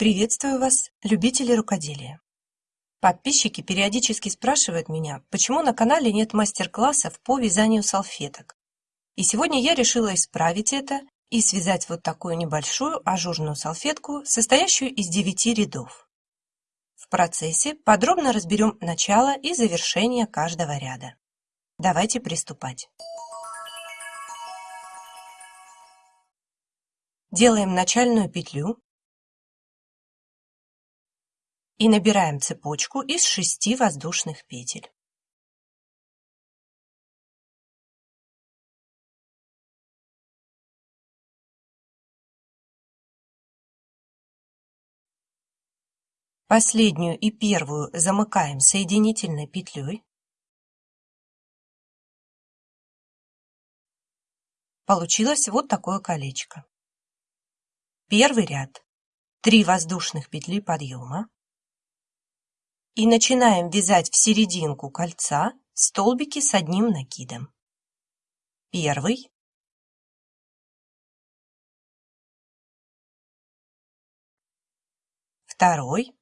Приветствую вас, любители рукоделия! Подписчики периодически спрашивают меня, почему на канале нет мастер-классов по вязанию салфеток. И сегодня я решила исправить это и связать вот такую небольшую ажурную салфетку, состоящую из 9 рядов. В процессе подробно разберем начало и завершение каждого ряда. Давайте приступать. Делаем начальную петлю и набираем цепочку из шести воздушных петель. Последнюю и первую замыкаем соединительной петлей. Получилось вот такое колечко. Первый ряд. 3 воздушных петли подъема и начинаем вязать в серединку кольца столбики с одним накидом. Первый, второй,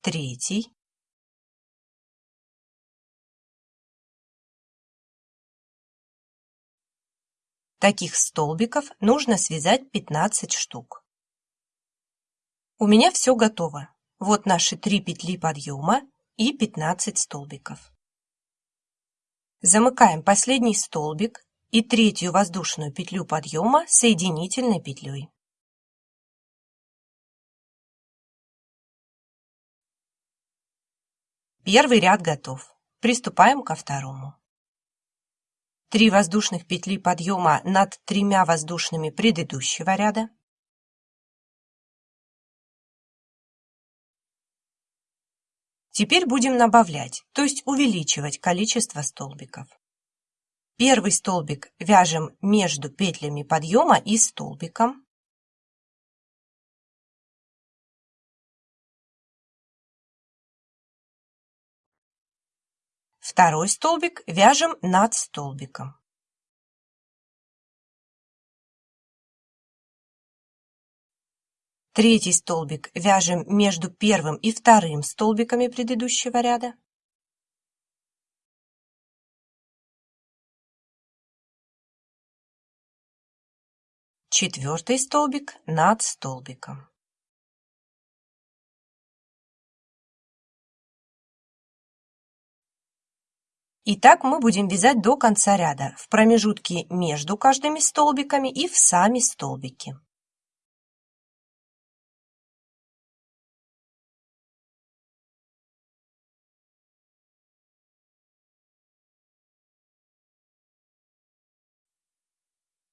третий, Таких столбиков нужно связать 15 штук. У меня все готово. Вот наши три петли подъема и 15 столбиков. Замыкаем последний столбик и третью воздушную петлю подъема соединительной петлей. Первый ряд готов. Приступаем ко второму. 3 воздушных петли подъема над тремя воздушными предыдущего ряда. Теперь будем добавлять, то есть увеличивать количество столбиков. Первый столбик вяжем между петлями подъема и столбиком. Второй столбик вяжем над столбиком. Третий столбик вяжем между первым и вторым столбиками предыдущего ряда. Четвертый столбик над столбиком. И так мы будем вязать до конца ряда, в промежутке между каждыми столбиками и в сами столбики.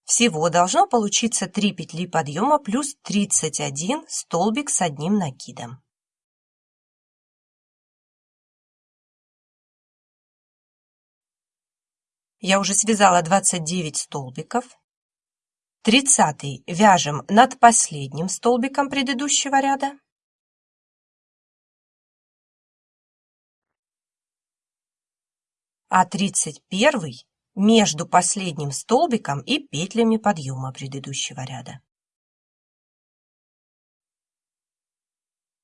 Всего должно получиться 3 петли подъема плюс 31 столбик с одним накидом. Я уже связала 29 столбиков. 30 вяжем над последним столбиком предыдущего ряда. А 31 между последним столбиком и петлями подъема предыдущего ряда.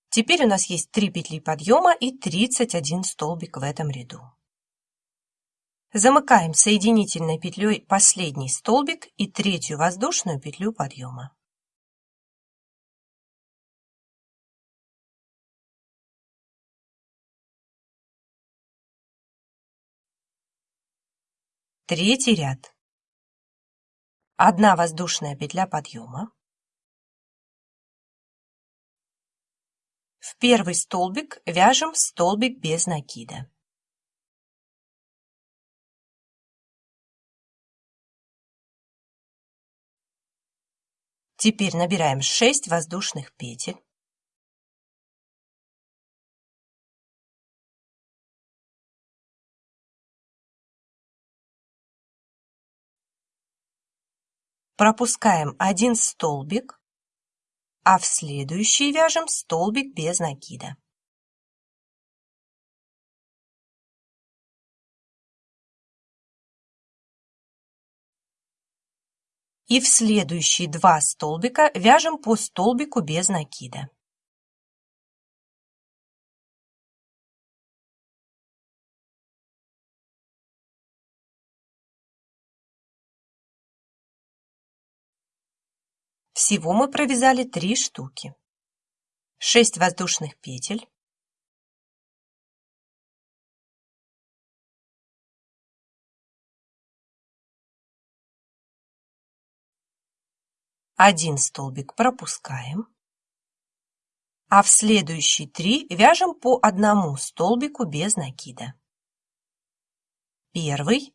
Теперь у нас есть 3 петли подъема и 31 столбик в этом ряду. Замыкаем соединительной петлей последний столбик и третью воздушную петлю подъема. Третий ряд. Одна воздушная петля подъема. В первый столбик вяжем столбик без накида. Теперь набираем 6 воздушных петель. Пропускаем один столбик, а в следующий вяжем столбик без накида. И в следующие два столбика вяжем по столбику без накида. Всего мы провязали три штуки. 6 воздушных петель. Один столбик пропускаем, а в следующие три вяжем по одному столбику без накида. Первый,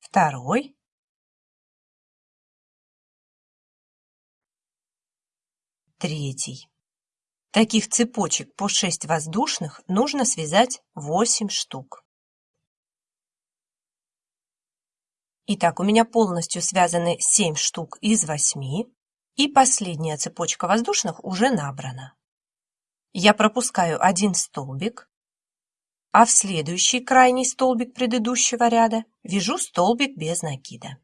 второй, третий. Таких цепочек по 6 воздушных нужно связать 8 штук. Итак, у меня полностью связаны 7 штук из 8, и последняя цепочка воздушных уже набрана. Я пропускаю один столбик, а в следующий крайний столбик предыдущего ряда вяжу столбик без накида.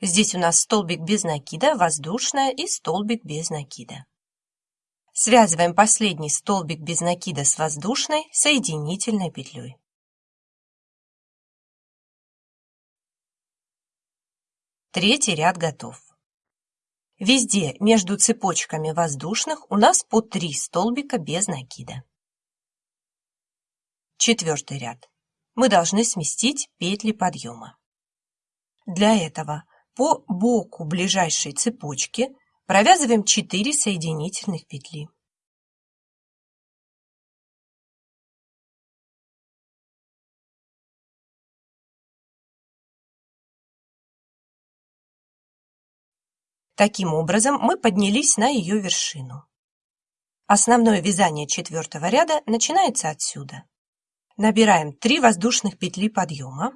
Здесь у нас столбик без накида, воздушная и столбик без накида. Связываем последний столбик без накида с воздушной соединительной петлей. Третий ряд готов. Везде между цепочками воздушных у нас по 3 столбика без накида. Четвертый ряд. Мы должны сместить петли подъема. Для этого по боку ближайшей цепочки провязываем 4 соединительных петли. Таким образом мы поднялись на ее вершину. Основное вязание четвертого ряда начинается отсюда. Набираем 3 воздушных петли подъема.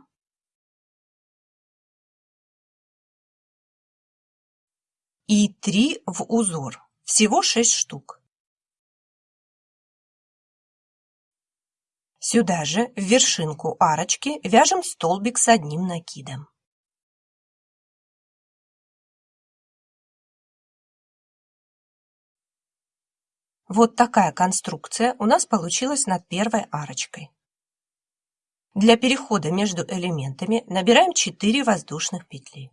И 3 в узор. Всего 6 штук. Сюда же, в вершинку арочки, вяжем столбик с одним накидом. Вот такая конструкция у нас получилась над первой арочкой. Для перехода между элементами набираем 4 воздушных петли.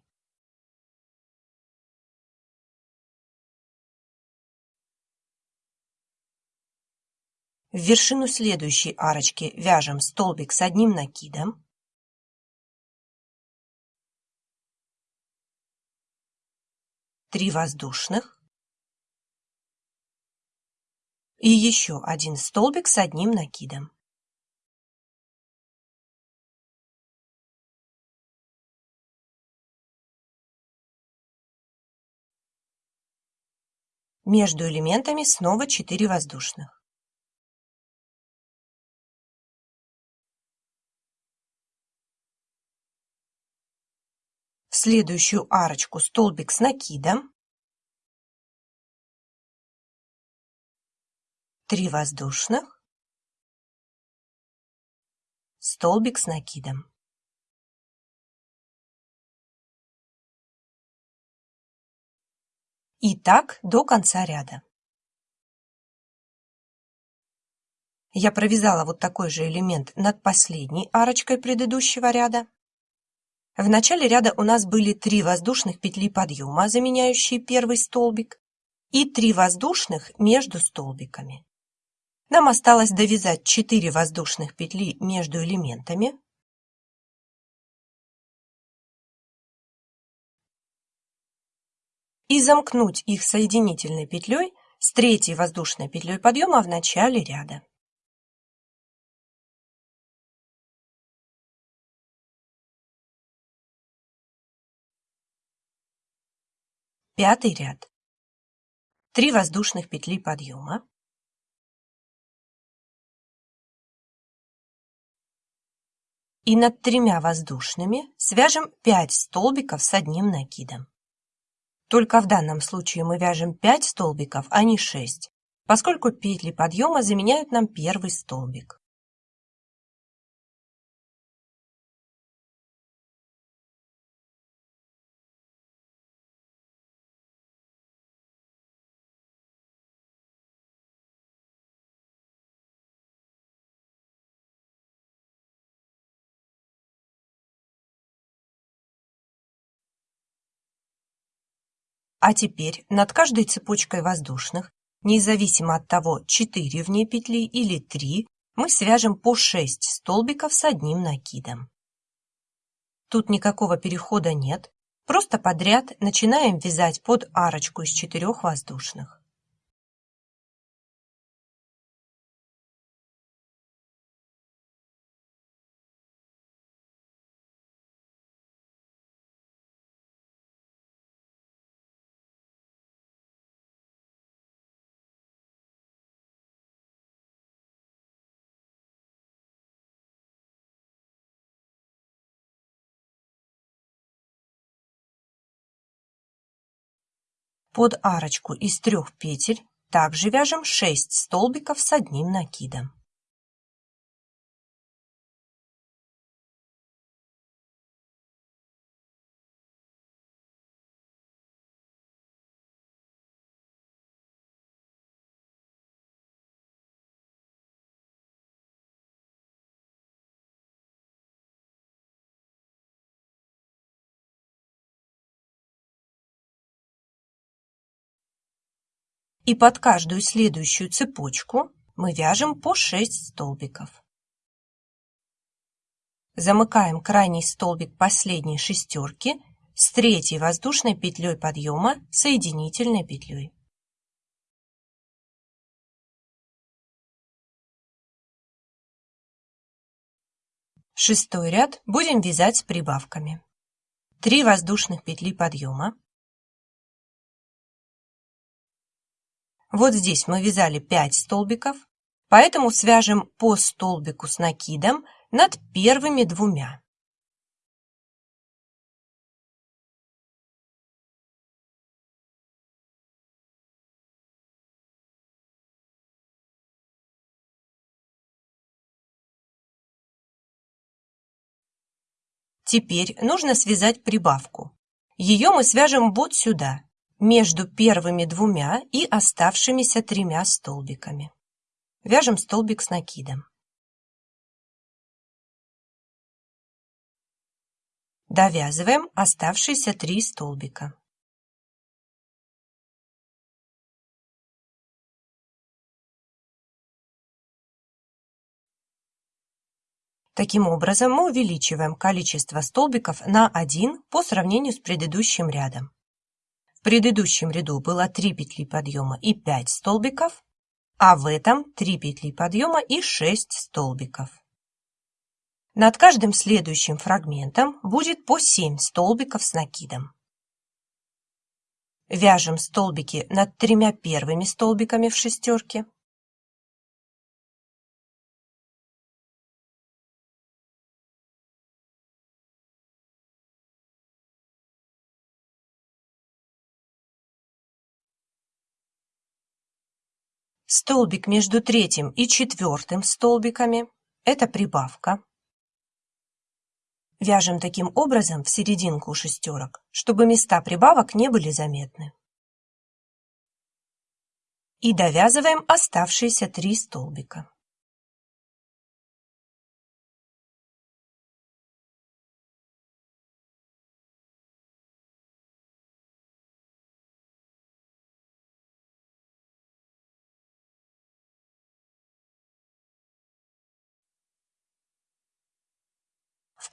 В вершину следующей арочки вяжем столбик с одним накидом. Три воздушных. и еще один столбик с одним накидом. Между элементами снова 4 воздушных. Следующую арочку столбик с накидом. 3 воздушных, столбик с накидом. И так до конца ряда. Я провязала вот такой же элемент над последней арочкой предыдущего ряда. В начале ряда у нас были 3 воздушных петли подъема, заменяющие первый столбик, и 3 воздушных между столбиками. Нам осталось довязать 4 воздушных петли между элементами. И замкнуть их соединительной петлей с третьей воздушной петлей подъема в начале ряда. Пятый ряд. 3 воздушных петли подъема. и над тремя воздушными свяжем 5 столбиков с одним накидом. Только в данном случае мы вяжем 5 столбиков, а не 6, поскольку петли подъема заменяют нам первый столбик. А теперь над каждой цепочкой воздушных, независимо от того, 4 в ней петли или 3, мы свяжем по 6 столбиков с одним накидом. Тут никакого перехода нет, просто подряд начинаем вязать под арочку из 4 воздушных. Под арочку из трех петель также вяжем 6 столбиков с одним накидом. И под каждую следующую цепочку мы вяжем по 6 столбиков. Замыкаем крайний столбик последней шестерки с третьей воздушной петлей подъема соединительной петлей. Шестой ряд будем вязать с прибавками. 3 воздушных петли подъема, Вот здесь мы вязали 5 столбиков, поэтому свяжем по столбику с накидом над первыми двумя. Теперь нужно связать прибавку. Ее мы свяжем вот сюда, между первыми двумя и оставшимися тремя столбиками. Вяжем столбик с накидом. Довязываем оставшиеся три столбика. Таким образом, мы увеличиваем количество столбиков на 1 по сравнению с предыдущим рядом. Предыдущем ряду было 3 петли подъема и 5 столбиков, а в этом 3 петли подъема и 6 столбиков. Над каждым следующим фрагментом будет по 7 столбиков с накидом. Вяжем столбики над тремя первыми столбиками в шестерке. Столбик между третьим и четвертым столбиками – это прибавка. Вяжем таким образом в серединку шестерок, чтобы места прибавок не были заметны. И довязываем оставшиеся три столбика.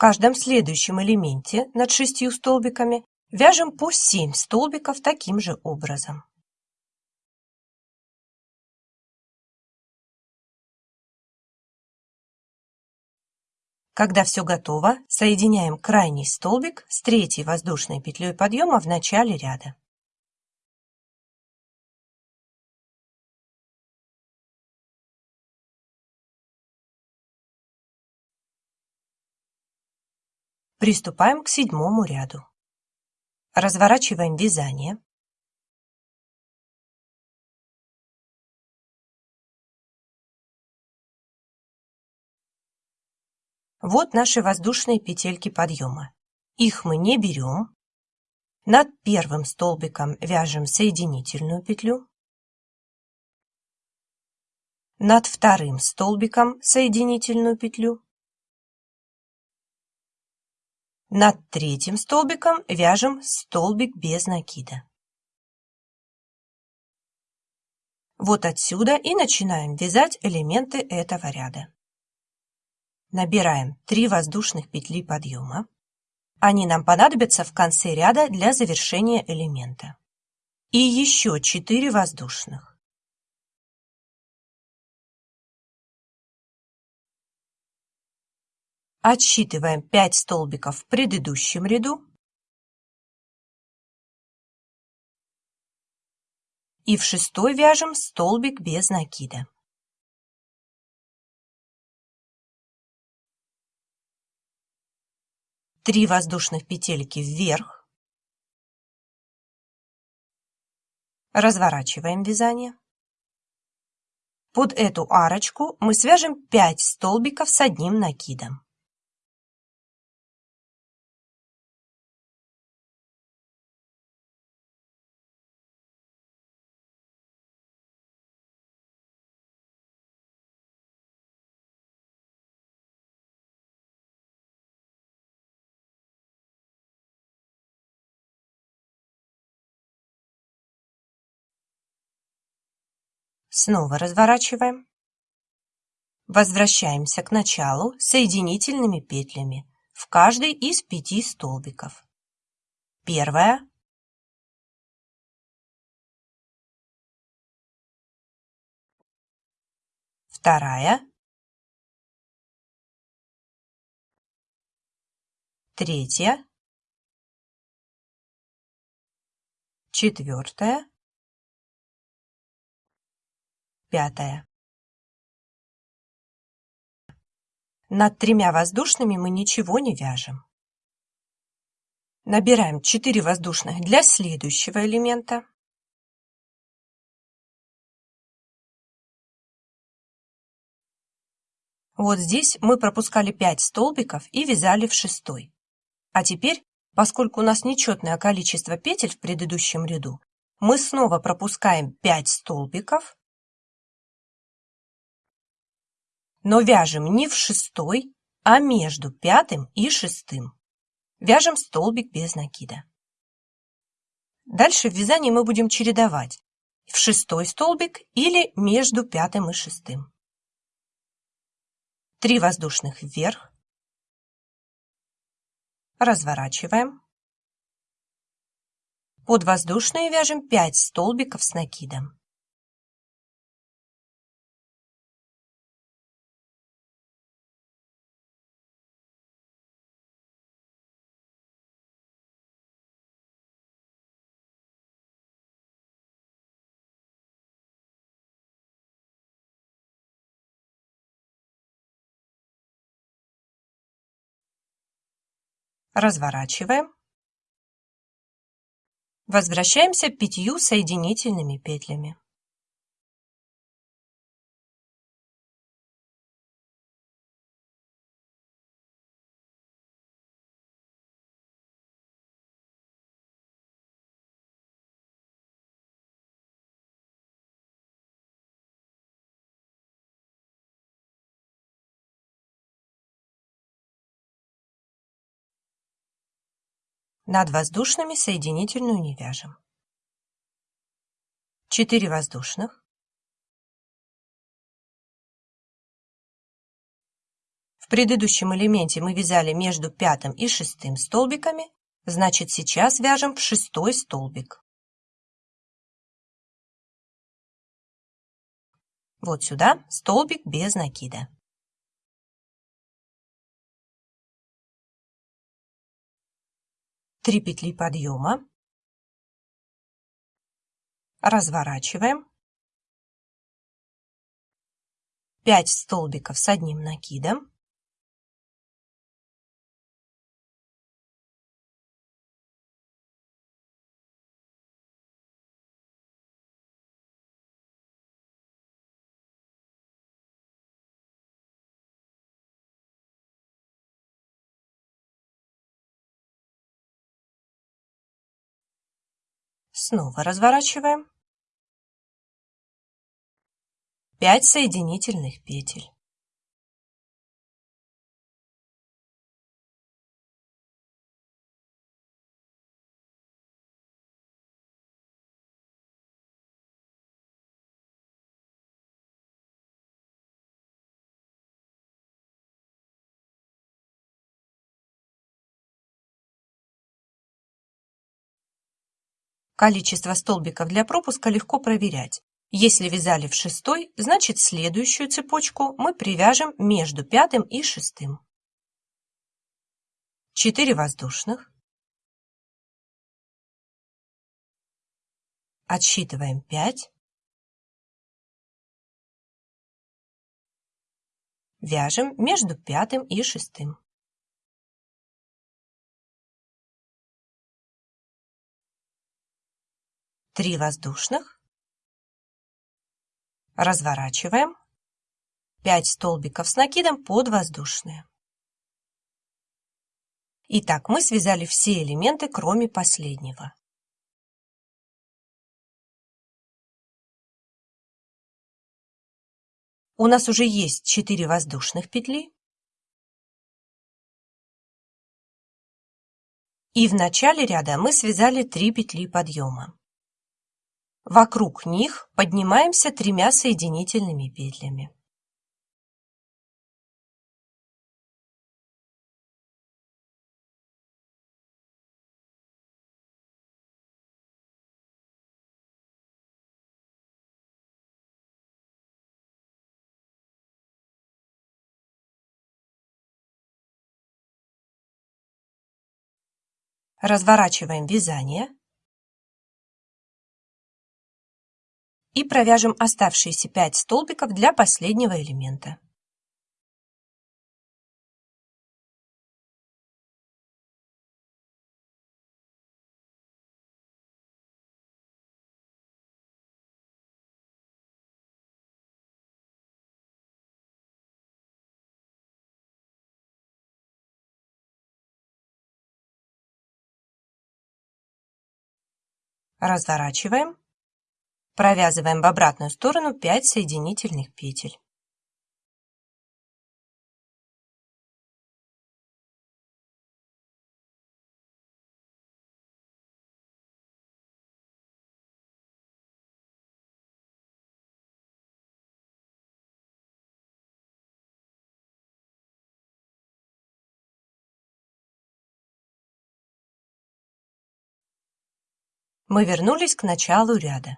Каждом следующем элементе над шестью столбиками вяжем по 7 столбиков таким же образом. Когда все готово, соединяем крайний столбик с третьей воздушной петлей подъема в начале ряда. Приступаем к седьмому ряду. Разворачиваем вязание. Вот наши воздушные петельки подъема. Их мы не берем. Над первым столбиком вяжем соединительную петлю. Над вторым столбиком соединительную петлю. Над третьим столбиком вяжем столбик без накида. Вот отсюда и начинаем вязать элементы этого ряда. Набираем 3 воздушных петли подъема. Они нам понадобятся в конце ряда для завершения элемента. И еще 4 воздушных. Отсчитываем 5 столбиков в предыдущем ряду и в шестой вяжем столбик без накида. Три воздушных петельки вверх. Разворачиваем вязание. Под эту арочку мы свяжем 5 столбиков с одним накидом. Снова разворачиваем. Возвращаемся к началу соединительными петлями в каждый из пяти столбиков. Первая, вторая, третья, четвертая, Пятое. Над тремя воздушными мы ничего не вяжем. Набираем 4 воздушных для следующего элемента. Вот здесь мы пропускали 5 столбиков и вязали в шестой. А теперь, поскольку у нас нечетное количество петель в предыдущем ряду, мы снова пропускаем 5 столбиков но вяжем не в шестой, а между пятым и шестым. Вяжем столбик без накида. Дальше в вязании мы будем чередовать в шестой столбик или между пятым и шестым. Три воздушных вверх. Разворачиваем. Под воздушные вяжем 5 столбиков с накидом. Разворачиваем. Возвращаемся пятью соединительными петлями. Над воздушными соединительную не вяжем. 4 воздушных. В предыдущем элементе мы вязали между пятым и шестым столбиками, значит сейчас вяжем в шестой столбик. Вот сюда столбик без накида. 3 петли подъема, разворачиваем, 5 столбиков с одним накидом, Снова разворачиваем. 5 соединительных петель. Количество столбиков для пропуска легко проверять. Если вязали в шестой, значит следующую цепочку мы привяжем между пятым и шестым. 4 воздушных. Отсчитываем 5. Вяжем между пятым и шестым. 3 воздушных, разворачиваем, 5 столбиков с накидом под воздушные. Итак, мы связали все элементы, кроме последнего. У нас уже есть 4 воздушных петли. И в начале ряда мы связали 3 петли подъема. Вокруг них поднимаемся тремя соединительными петлями. Разворачиваем вязание и провяжем оставшиеся 5 столбиков для последнего элемента. Разворачиваем Провязываем в обратную сторону 5 соединительных петель. Мы вернулись к началу ряда.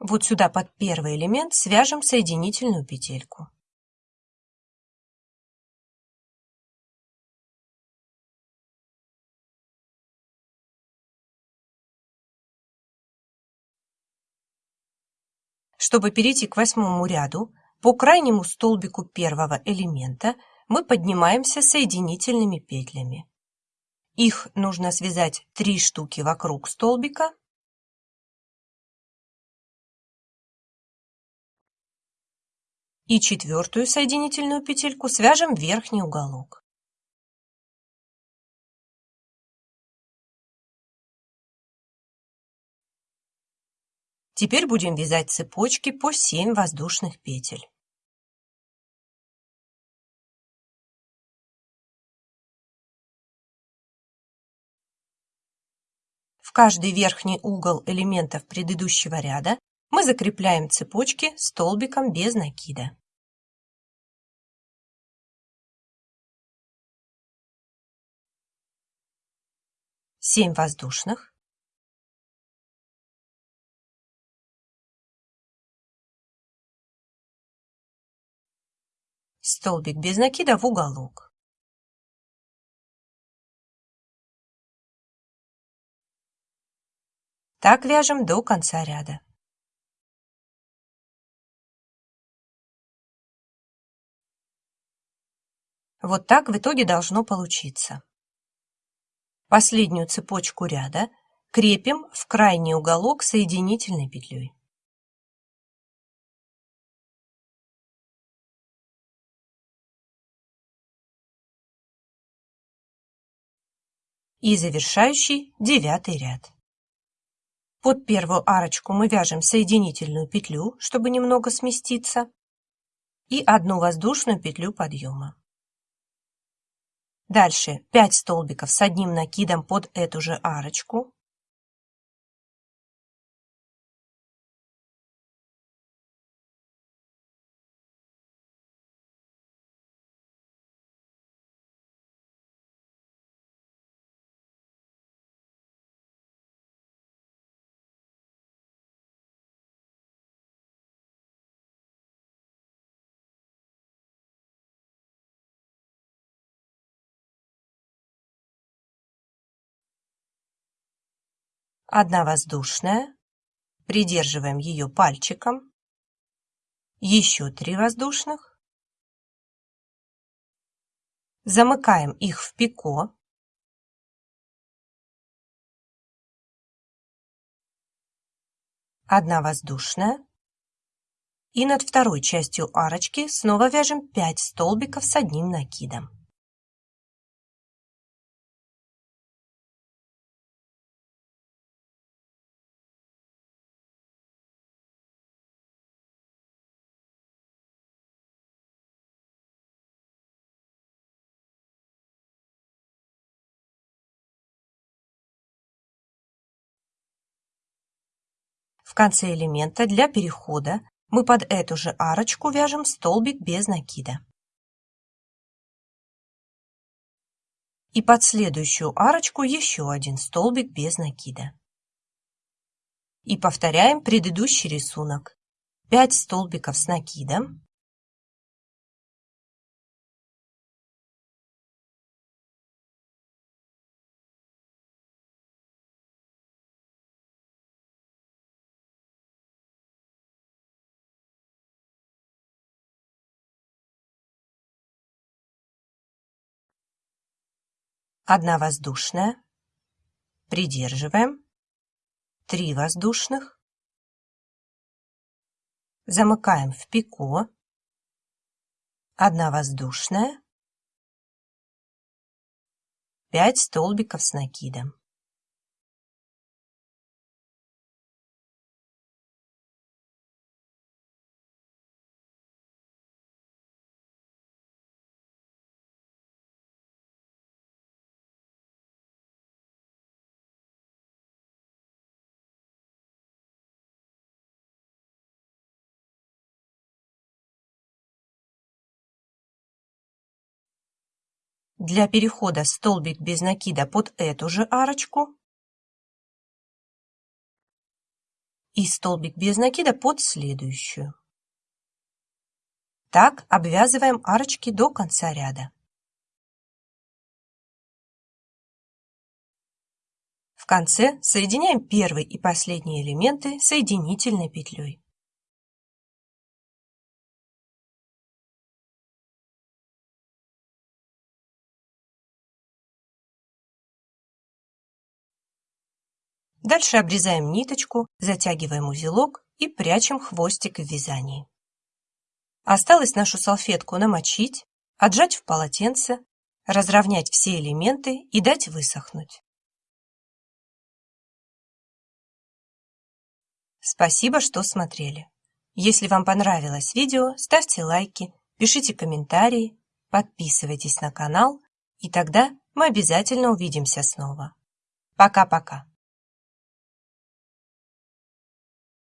Вот сюда под первый элемент свяжем соединительную петельку. Чтобы перейти к восьмому ряду, по крайнему столбику первого элемента мы поднимаемся соединительными петлями. Их нужно связать 3 штуки вокруг столбика и четвертую соединительную петельку свяжем в верхний уголок. Теперь будем вязать цепочки по 7 воздушных петель. В каждый верхний угол элементов предыдущего ряда мы закрепляем цепочки столбиком без накида. Семь воздушных. Столбик без накида в уголок. Так вяжем до конца ряда. Вот так в итоге должно получиться. Последнюю цепочку ряда крепим в крайний уголок соединительной петлей. И завершающий девятый ряд. Под первую арочку мы вяжем соединительную петлю, чтобы немного сместиться, и одну воздушную петлю подъема. Дальше 5 столбиков с одним накидом под эту же арочку. Одна воздушная, придерживаем ее пальчиком, еще три воздушных, замыкаем их в пико, одна воздушная, и над второй частью арочки снова вяжем 5 столбиков с одним накидом. В конце элемента для перехода мы под эту же арочку вяжем столбик без накида. И под следующую арочку еще один столбик без накида. И повторяем предыдущий рисунок. 5 столбиков с накидом, одна воздушная, придерживаем, три воздушных, замыкаем в пико, одна воздушная, 5 столбиков с накидом. Для перехода столбик без накида под эту же арочку и столбик без накида под следующую. Так обвязываем арочки до конца ряда. В конце соединяем первый и последний элементы соединительной петлей. Дальше обрезаем ниточку, затягиваем узелок и прячем хвостик в вязании. Осталось нашу салфетку намочить, отжать в полотенце, разровнять все элементы и дать высохнуть. Спасибо, что смотрели. Если вам понравилось видео, ставьте лайки, пишите комментарии, подписывайтесь на канал, и тогда мы обязательно увидимся снова. Пока-пока.